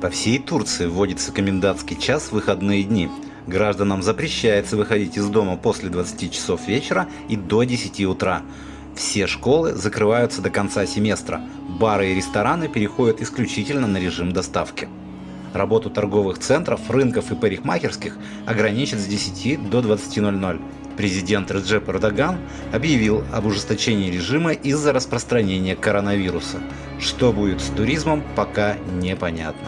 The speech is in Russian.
По всей Турции вводится комендантский час в выходные дни. Гражданам запрещается выходить из дома после 20 часов вечера и до 10 утра. Все школы закрываются до конца семестра. Бары и рестораны переходят исключительно на режим доставки. Работу торговых центров, рынков и парикмахерских ограничат с 10 до 20.00. Президент Реджеп Эрдоган объявил об ужесточении режима из-за распространения коронавируса. Что будет с туризмом, пока непонятно.